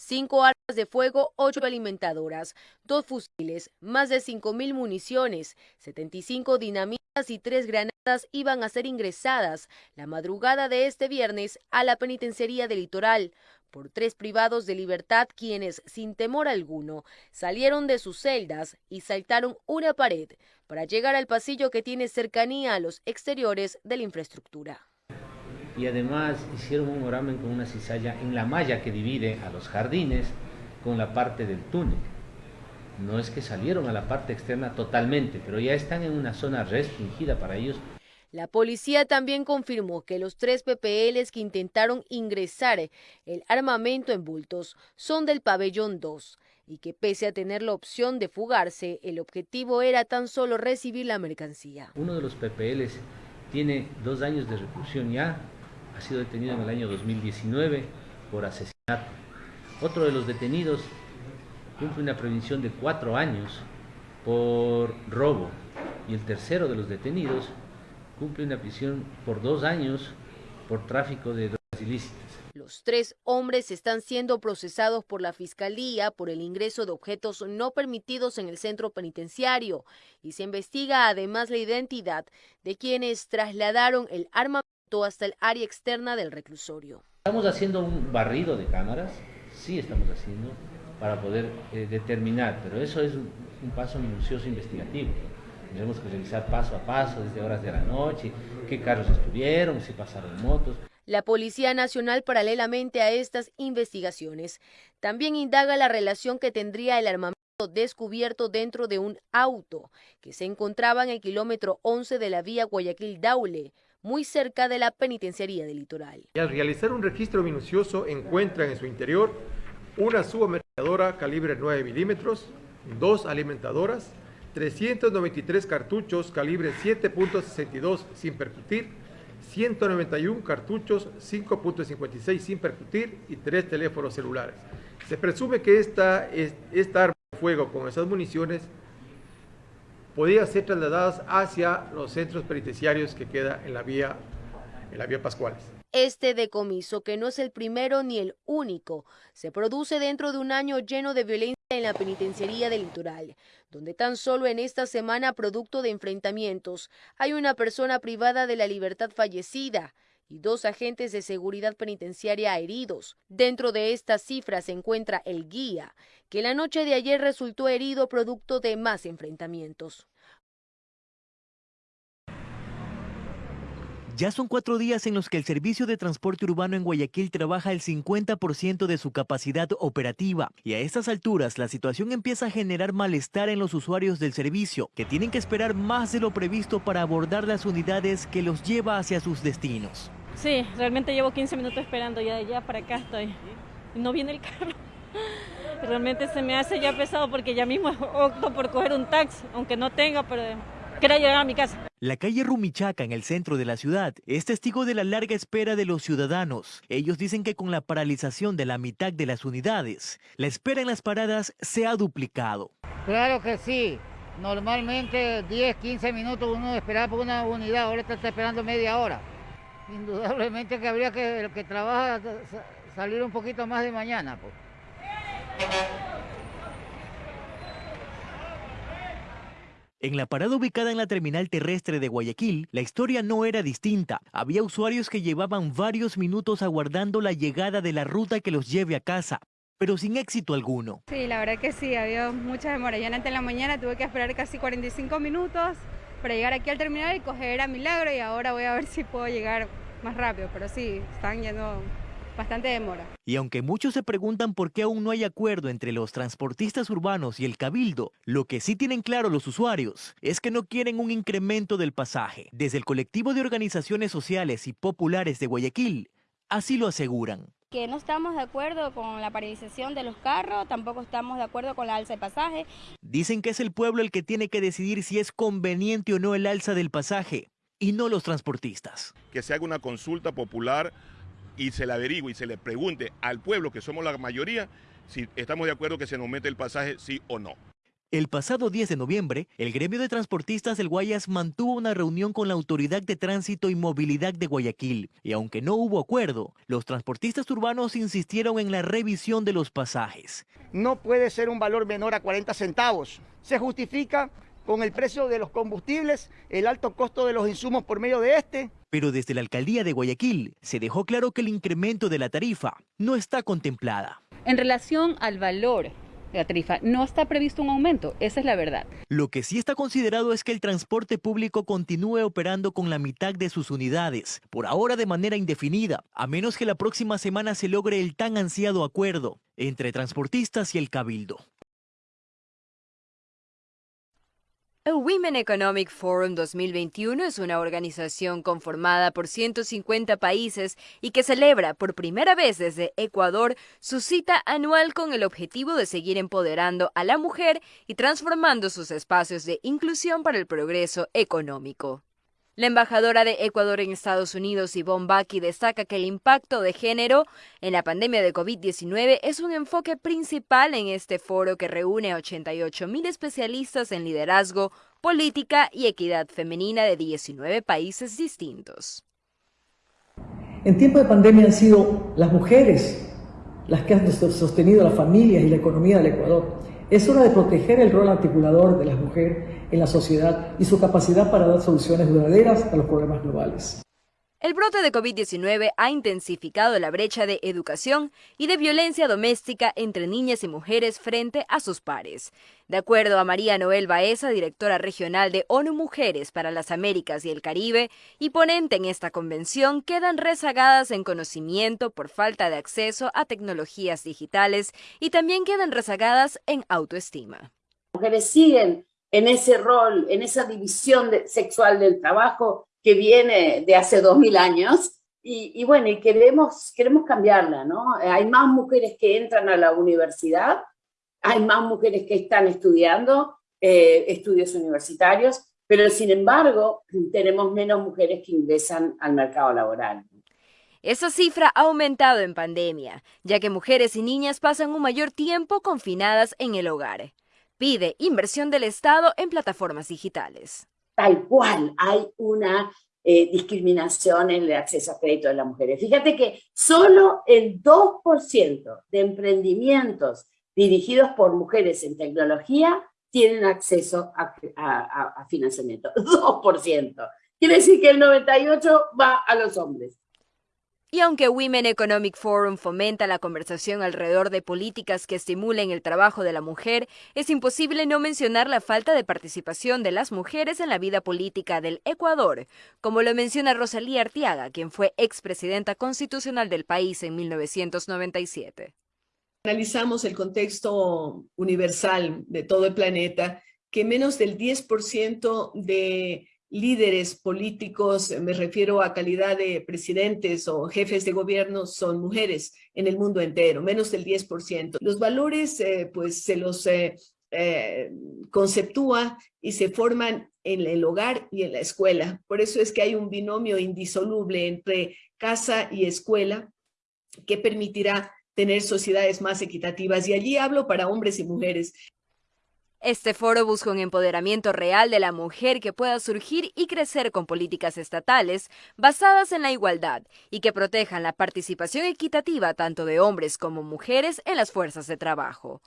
cinco armas de fuego, ocho alimentadoras, dos fusiles, más de 5.000 municiones, 75 dinamitas y tres granadas iban a ser ingresadas la madrugada de este viernes a la penitenciaría del litoral. Por tres privados de libertad quienes, sin temor alguno, salieron de sus celdas y saltaron una pared para llegar al pasillo que tiene cercanía a los exteriores de la infraestructura y además hicieron un oramen con una cizalla en la malla que divide a los jardines con la parte del túnel. No es que salieron a la parte externa totalmente, pero ya están en una zona restringida para ellos. La policía también confirmó que los tres PPLs que intentaron ingresar el armamento en bultos son del pabellón 2 y que pese a tener la opción de fugarse, el objetivo era tan solo recibir la mercancía. Uno de los PPLs tiene dos años de reclusión ya, ha sido detenido en el año 2019 por asesinato. Otro de los detenidos cumple una prevención de cuatro años por robo y el tercero de los detenidos cumple una prisión por dos años por tráfico de drogas ilícitas. Los tres hombres están siendo procesados por la Fiscalía por el ingreso de objetos no permitidos en el centro penitenciario y se investiga además la identidad de quienes trasladaron el hasta el área externa del reclusorio. Estamos haciendo un barrido de cámaras, sí estamos haciendo, para poder eh, determinar, pero eso es un, un paso minucioso investigativo. Tenemos que revisar paso a paso, desde horas de la noche, qué carros estuvieron, si pasaron motos. La Policía Nacional, paralelamente a estas investigaciones, también indaga la relación que tendría el armamento descubierto dentro de un auto que se encontraba en el kilómetro 11 de la vía Guayaquil-Daule, muy cerca de la penitenciaría del litoral. Al realizar un registro minucioso encuentran en su interior una subamericadora calibre 9 milímetros, dos alimentadoras, 393 cartuchos calibre 7.62 sin percutir, 191 cartuchos 5.56 sin percutir y tres teléfonos celulares. Se presume que esta, esta arma de fuego con esas municiones podía ser trasladadas hacia los centros penitenciarios que queda en la vía, en la vía Pascuales. Este decomiso, que no es el primero ni el único, se produce dentro de un año lleno de violencia en la penitenciaría del litoral, donde tan solo en esta semana, producto de enfrentamientos, hay una persona privada de la libertad fallecida y dos agentes de seguridad penitenciaria heridos. Dentro de estas cifras se encuentra el guía, que la noche de ayer resultó herido producto de más enfrentamientos. Ya son cuatro días en los que el servicio de transporte urbano en Guayaquil trabaja el 50% de su capacidad operativa y a estas alturas la situación empieza a generar malestar en los usuarios del servicio, que tienen que esperar más de lo previsto para abordar las unidades que los lleva hacia sus destinos. Sí, realmente llevo 15 minutos esperando, ya de allá para acá estoy. No viene el carro. Realmente se me hace ya pesado porque ya mismo opto por coger un taxi, aunque no tenga, pero quiero llegar a mi casa. La calle Rumichaca, en el centro de la ciudad, es testigo de la larga espera de los ciudadanos. Ellos dicen que con la paralización de la mitad de las unidades, la espera en las paradas se ha duplicado. Claro que sí. Normalmente 10, 15 minutos uno esperaba por una unidad, ahora está esperando media hora. Indudablemente que habría que el que trabaja salir un poquito más de mañana. Pues. En la parada ubicada en la terminal terrestre de Guayaquil, la historia no era distinta. Había usuarios que llevaban varios minutos aguardando la llegada de la ruta que los lleve a casa, pero sin éxito alguno. Sí, la verdad que sí, había mucha demora. Yo antes en la mañana tuve que esperar casi 45 minutos para llegar aquí al terminal y coger a Milagro y ahora voy a ver si puedo llegar más rápido, pero sí, están yendo bastante demora. Y aunque muchos se preguntan por qué aún no hay acuerdo entre los transportistas urbanos y el cabildo, lo que sí tienen claro los usuarios es que no quieren un incremento del pasaje. Desde el colectivo de organizaciones sociales y populares de Guayaquil, así lo aseguran. Que no estamos de acuerdo con la paralización de los carros, tampoco estamos de acuerdo con la alza de pasaje. Dicen que es el pueblo el que tiene que decidir si es conveniente o no el alza del pasaje y no los transportistas. Que se haga una consulta popular y se le averigüe y se le pregunte al pueblo, que somos la mayoría, si estamos de acuerdo que se nos mete el pasaje, sí o no. El pasado 10 de noviembre, el gremio de transportistas del Guayas mantuvo una reunión con la Autoridad de Tránsito y Movilidad de Guayaquil, y aunque no hubo acuerdo, los transportistas urbanos insistieron en la revisión de los pasajes. No puede ser un valor menor a 40 centavos. Se justifica con el precio de los combustibles, el alto costo de los insumos por medio de este. Pero desde la alcaldía de Guayaquil se dejó claro que el incremento de la tarifa no está contemplada. En relación al valor la tarifa. No está previsto un aumento, esa es la verdad. Lo que sí está considerado es que el transporte público continúe operando con la mitad de sus unidades, por ahora de manera indefinida, a menos que la próxima semana se logre el tan ansiado acuerdo entre transportistas y el cabildo. El Women Economic Forum 2021 es una organización conformada por 150 países y que celebra por primera vez desde Ecuador su cita anual con el objetivo de seguir empoderando a la mujer y transformando sus espacios de inclusión para el progreso económico. La embajadora de Ecuador en Estados Unidos, Yvonne Baki, destaca que el impacto de género en la pandemia de COVID-19 es un enfoque principal en este foro que reúne a 88 mil especialistas en liderazgo, política y equidad femenina de 19 países distintos. En tiempo de pandemia han sido las mujeres las que han sostenido las familias y la economía del Ecuador. Es hora de proteger el rol articulador de la mujer en la sociedad y su capacidad para dar soluciones duraderas a los problemas globales. El brote de COVID-19 ha intensificado la brecha de educación y de violencia doméstica entre niñas y mujeres frente a sus pares. De acuerdo a María Noel Baeza, directora regional de ONU Mujeres para las Américas y el Caribe y ponente en esta convención, quedan rezagadas en conocimiento por falta de acceso a tecnologías digitales y también quedan rezagadas en autoestima. Mujeres siguen en ese rol, en esa división sexual del trabajo que viene de hace dos mil años, y, bueno, queremos, queremos cambiarla, ¿no? Hay más mujeres que entran a la universidad, hay más mujeres que están estudiando eh, estudios universitarios, pero sin embargo tenemos menos mujeres que ingresan al mercado laboral. Esa cifra ha aumentado en pandemia, ya que mujeres y niñas pasan un mayor tiempo confinadas en el hogar. Pide inversión del Estado en plataformas digitales tal cual hay una eh, discriminación en el acceso a crédito de las mujeres. Fíjate que solo el 2% de emprendimientos dirigidos por mujeres en tecnología tienen acceso a, a financiamiento. 2%. Quiere decir que el 98% va a los hombres. Y aunque Women Economic Forum fomenta la conversación alrededor de políticas que estimulen el trabajo de la mujer, es imposible no mencionar la falta de participación de las mujeres en la vida política del Ecuador, como lo menciona Rosalía Artiaga, quien fue expresidenta constitucional del país en 1997. Analizamos el contexto universal de todo el planeta, que menos del 10% de líderes políticos, me refiero a calidad de presidentes o jefes de gobierno, son mujeres en el mundo entero, menos del 10%. Los valores, eh, pues, se los eh, eh, conceptúa y se forman en el hogar y en la escuela. Por eso es que hay un binomio indisoluble entre casa y escuela que permitirá tener sociedades más equitativas. Y allí hablo para hombres y mujeres. Este foro busca un empoderamiento real de la mujer que pueda surgir y crecer con políticas estatales basadas en la igualdad y que protejan la participación equitativa tanto de hombres como mujeres en las fuerzas de trabajo.